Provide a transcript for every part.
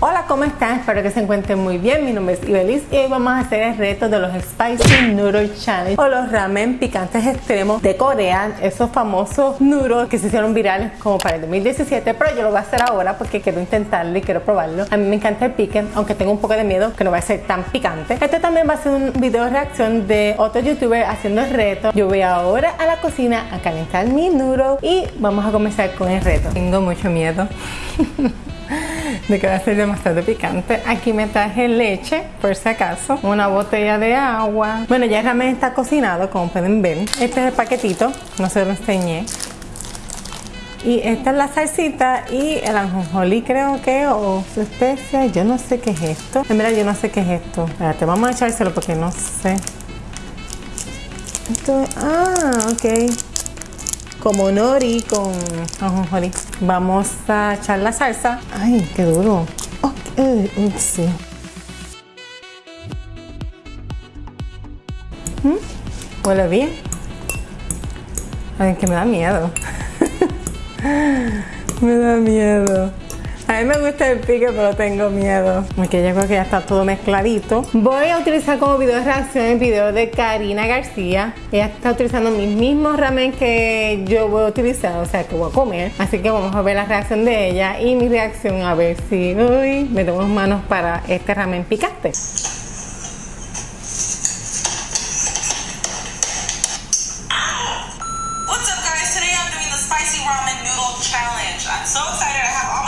Hola, ¿cómo están? Espero que se encuentren muy bien. Mi nombre es Ibelis y hoy vamos a hacer el reto de los Spicy Noodle Challenge o los ramen picantes extremos de Corea. Esos famosos noodles que se hicieron virales como para el 2017, pero yo lo voy a hacer ahora porque quiero intentarlo y quiero probarlo. A mí me encanta el pique, aunque tengo un poco de miedo que no va a ser tan picante. Este también va a ser un video de reacción de otro youtuber haciendo el reto. Yo voy ahora a la cocina a calentar mi noodle y vamos a comenzar con el reto. Tengo mucho miedo. de que va a ser demasiado picante. Aquí me traje leche, por si acaso, una botella de agua. Bueno, ya ramen está cocinado, como pueden ver. Este es el paquetito, no se lo enseñé. Y esta es la salsita y el anjonjolí creo que o su especia, yo no sé qué es esto. En verdad yo no sé qué es esto. Espérate, vamos a echárselo porque no sé. Esto, ah, ok como nori con ajonjolí. Vamos a echar la salsa. Ay, qué duro. Okay, sí. ¿Mm? Huele bien. Ay, que me da miedo. me da miedo. A mí me gusta el pique, pero tengo miedo. Porque yo creo que ya está todo mezcladito. Voy a utilizar como video de reacción el video de Karina García. Ella está utilizando mis mismos ramen que yo voy a utilizar, o sea, que voy a comer. Así que vamos a ver la reacción de ella y mi reacción a ver si uy, me tengo manos para este ramen picante. My my this is so hot. What the heck? No.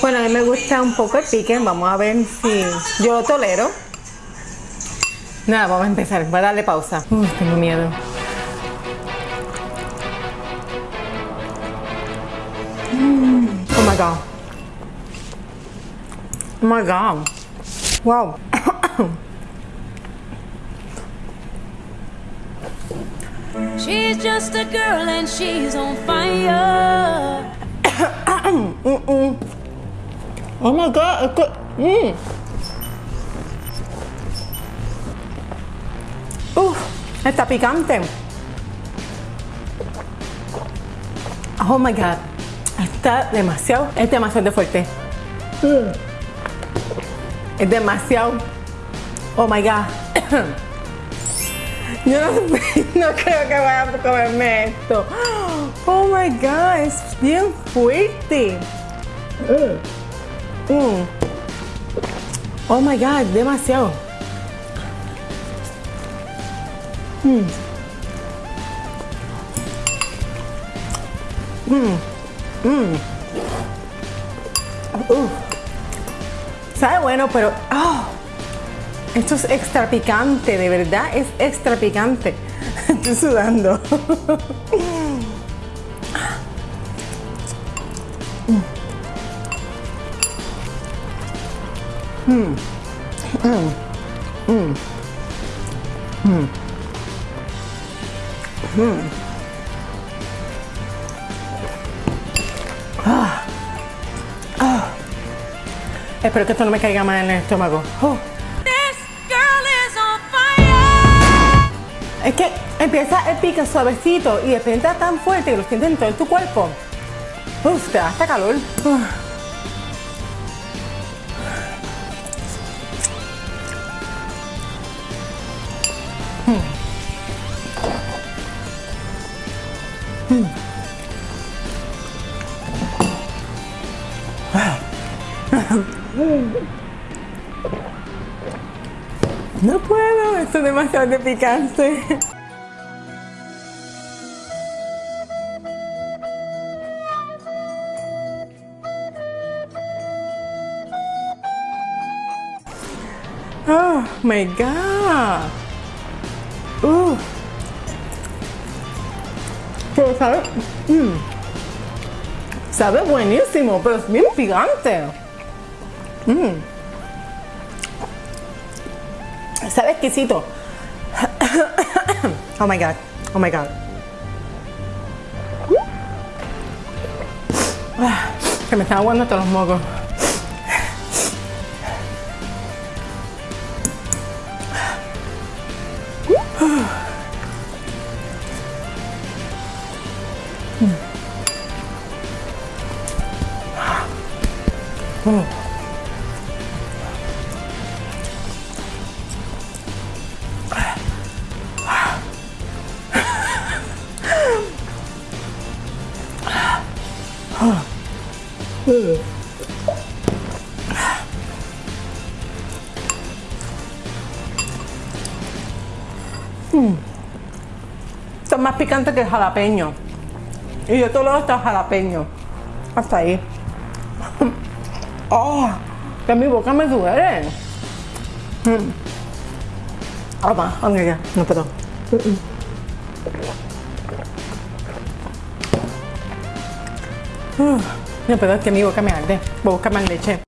Bueno, a mí me gusta un poco el pique. Vamos a ver si yo lo tolero. Nada, vamos a empezar. Voy a darle pausa. Tengo miedo. Mm. Oh my god. Oh my god. Wow. She's just a girl and she's on fire. Oh my god, es que... Mm. Uf, está picante. Oh my god, está demasiado, es demasiado fuerte. Mm. Es demasiado. Oh my god. Yo no, no creo que vaya a comerme esto. Oh my god, es bien fuerte. Mm. Oh my god, demasiado. Mm. Mm. Mm. Uf. Sabe bueno, pero oh, esto es extra picante, de verdad es extra picante. Estoy sudando. Mm. Mm. Mm. Mm. Mm. Ah. Ah. Espero que esto no me caiga mal en el estómago. Oh. This girl is on fire. Es que empieza el pique suavecito y de repente tan fuerte que lo sientes en todo tu cuerpo. Uf, te da hasta calor. Uf. No puedo, esto es demasiado picante. Oh my god. Pero, ¿sabes? Mm. Sabe buenísimo, pero es bien picante. Mm. Sabe exquisito. oh my god. Oh my god. Ah, Se me están aguando todos los mocos. Esto es más picante que el jalapeño. Y yo todo lo está jalapeño. Hasta ahí. ¡Oh! Que mi boca me duele. Mm. Toma, ok, ya. No puedo. Uh, No puedo, es que mi boca me arde. Voy a buscar más leche.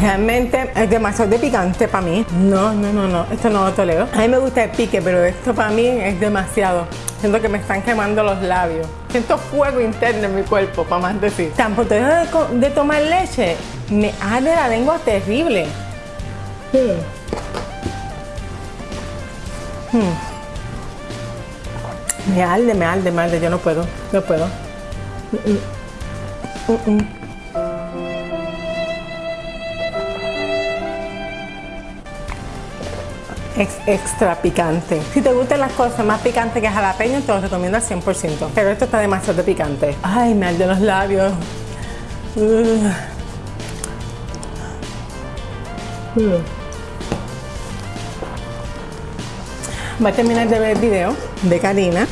Realmente es demasiado de picante para mí. No, no, no, no. Esto no lo tolero. A mí me gusta el pique, pero esto para mí es demasiado. Siento que me están quemando los labios. Siento fuego interno en mi cuerpo, para más decir. Dejo de, de tomar leche, me arde la lengua terrible. Hmm. Me arde, me arde, me arde. Yo no puedo, no puedo. Ex- extra picante. Si te gustan las cosas más picantes que jalapeño, te lo recomiendo al 100%. Pero esto está demasiado de picante. Ay, me arden los labios. Ugh. Voy a terminar de ver el video de Karina.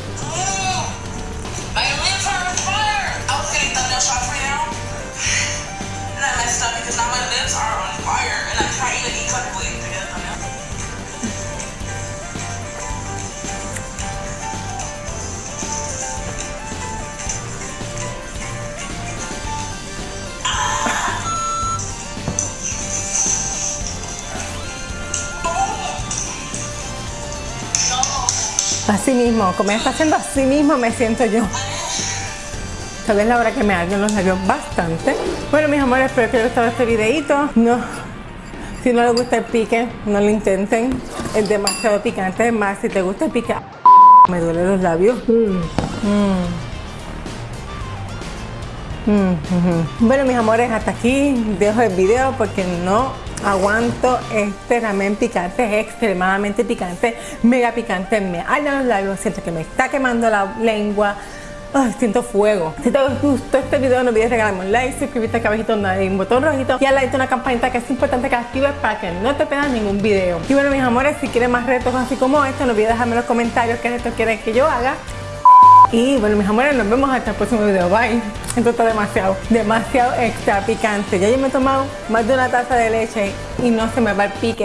Así mismo, como ella está haciendo así mismo, me siento yo. Tal vez la hora que me arden los labios bastante. Bueno, mis amores, espero que les haya gustado este videito. No, si no les gusta el pique, no lo intenten. Es demasiado picante. Es más, si te gusta el pique, me duelen los labios. Mm, ujú. Bueno, mis amores, hasta aquí dejo el video porque no aguanto este ramen picante. Es extremadamente picante, mega picante. Me arden los labios, siento que me está quemando la lengua. Siento fuego. Si te gustó este video, no olvides regalarme un like, suscribirte acá abajito donde un botón rojito y al lado una campanita que es importante que actives para que no te pierdas ningún video. Y bueno, mis amores, si quieren más retos así como este, no olvides dejarme en los comentarios qué retos quieren que yo haga. Y bueno, mis amores, nos vemos hasta el próximo video. Bye. Esto está demasiado, demasiado extra picante. Ya yo me he tomado más de una taza de leche y no se me va el pique.